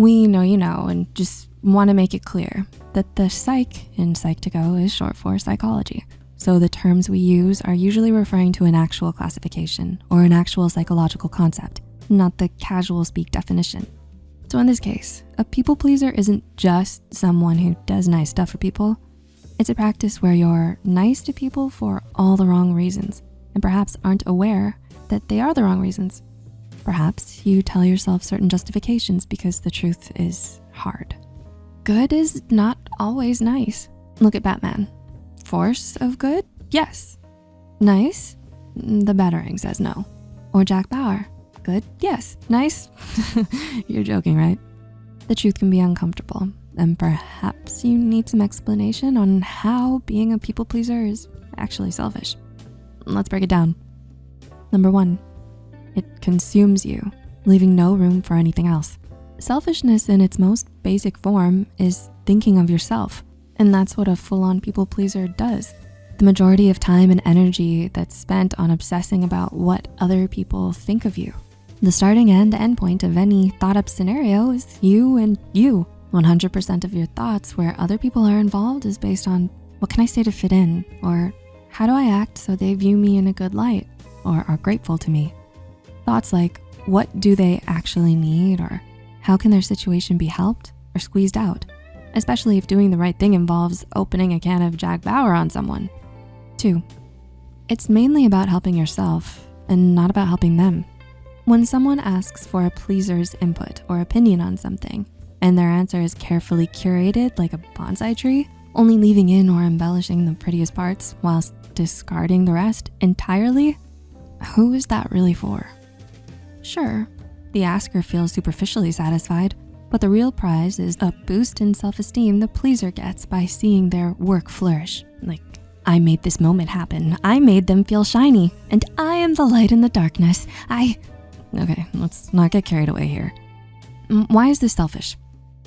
We know you know and just wanna make it clear that the psych in Psych2Go is short for psychology. So the terms we use are usually referring to an actual classification or an actual psychological concept, not the casual speak definition. So in this case, a people pleaser isn't just someone who does nice stuff for people. It's a practice where you're nice to people for all the wrong reasons and perhaps aren't aware that they are the wrong reasons. Perhaps you tell yourself certain justifications because the truth is hard. Good is not always nice. Look at Batman. Force of good? Yes. Nice? Mm, the Batarang says no. Or Jack Bauer. Good? Yes. Nice? You're joking, right? The truth can be uncomfortable and perhaps you need some explanation on how being a people pleaser is actually selfish. Let's break it down. Number one, it consumes you, leaving no room for anything else. Selfishness in its most basic form is thinking of yourself. And that's what a full-on people pleaser does. The majority of time and energy that's spent on obsessing about what other people think of you. The starting and end point of any thought up scenario is you and you. 100% of your thoughts where other people are involved is based on what can I say to fit in? Or how do I act so they view me in a good light or are grateful to me? Thoughts like, what do they actually need? Or how can their situation be helped or squeezed out? especially if doing the right thing involves opening a can of Jack Bauer on someone. Two, it's mainly about helping yourself and not about helping them. When someone asks for a pleaser's input or opinion on something, and their answer is carefully curated like a bonsai tree, only leaving in or embellishing the prettiest parts whilst discarding the rest entirely, who is that really for? Sure, the asker feels superficially satisfied, but the real prize is a boost in self-esteem the pleaser gets by seeing their work flourish. Like, I made this moment happen. I made them feel shiny and I am the light in the darkness. I, okay, let's not get carried away here. Why is this selfish?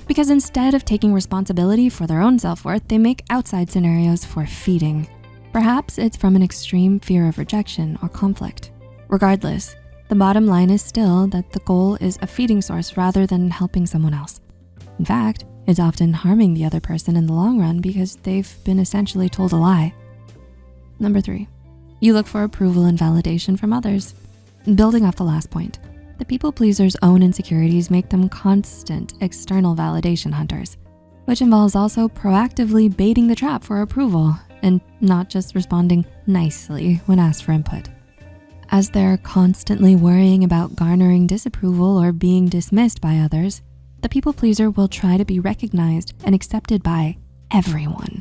Because instead of taking responsibility for their own self-worth, they make outside scenarios for feeding. Perhaps it's from an extreme fear of rejection or conflict. Regardless, the bottom line is still that the goal is a feeding source rather than helping someone else. In fact, it's often harming the other person in the long run because they've been essentially told a lie. Number three, you look for approval and validation from others. Building off the last point, the people pleaser's own insecurities make them constant external validation hunters, which involves also proactively baiting the trap for approval and not just responding nicely when asked for input as they're constantly worrying about garnering disapproval or being dismissed by others, the people pleaser will try to be recognized and accepted by everyone.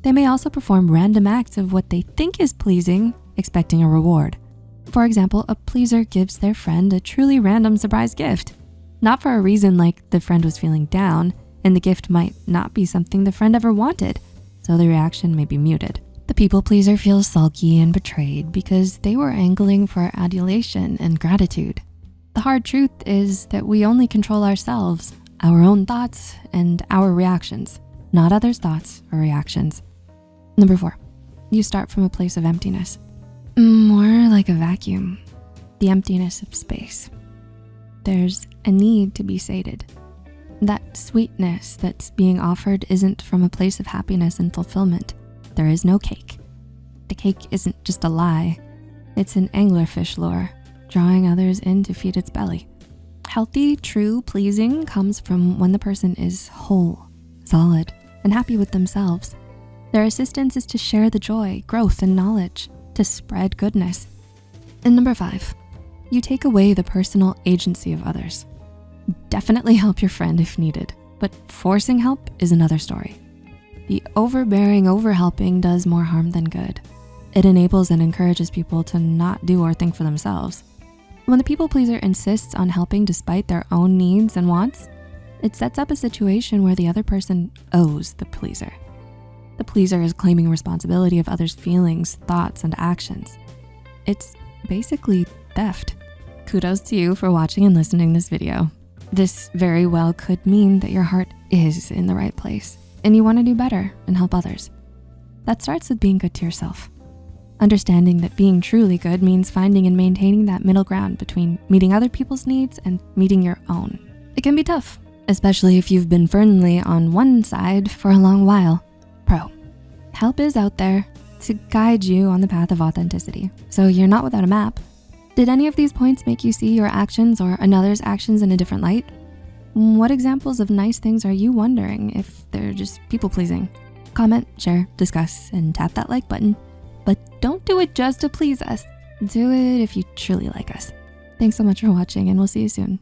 They may also perform random acts of what they think is pleasing, expecting a reward. For example, a pleaser gives their friend a truly random surprise gift, not for a reason like the friend was feeling down and the gift might not be something the friend ever wanted, so the reaction may be muted. The people pleaser feels sulky and betrayed because they were angling for adulation and gratitude. The hard truth is that we only control ourselves, our own thoughts, and our reactions, not others' thoughts or reactions. Number four, you start from a place of emptiness. More like a vacuum, the emptiness of space. There's a need to be sated. That sweetness that's being offered isn't from a place of happiness and fulfillment there is no cake. The cake isn't just a lie. It's an anglerfish lure, drawing others in to feed its belly. Healthy, true, pleasing comes from when the person is whole, solid, and happy with themselves. Their assistance is to share the joy, growth, and knowledge, to spread goodness. And number five, you take away the personal agency of others. Definitely help your friend if needed, but forcing help is another story. The overbearing overhelping does more harm than good. It enables and encourages people to not do or think for themselves. When the people pleaser insists on helping despite their own needs and wants, it sets up a situation where the other person owes the pleaser. The pleaser is claiming responsibility of others' feelings, thoughts, and actions. It's basically theft. Kudos to you for watching and listening this video. This very well could mean that your heart is in the right place and you wanna do better and help others. That starts with being good to yourself. Understanding that being truly good means finding and maintaining that middle ground between meeting other people's needs and meeting your own. It can be tough, especially if you've been firmly on one side for a long while. Pro, help is out there to guide you on the path of authenticity, so you're not without a map. Did any of these points make you see your actions or another's actions in a different light? What examples of nice things are you wondering if they're just people pleasing? Comment, share, discuss, and tap that like button. But don't do it just to please us. Do it if you truly like us. Thanks so much for watching and we'll see you soon.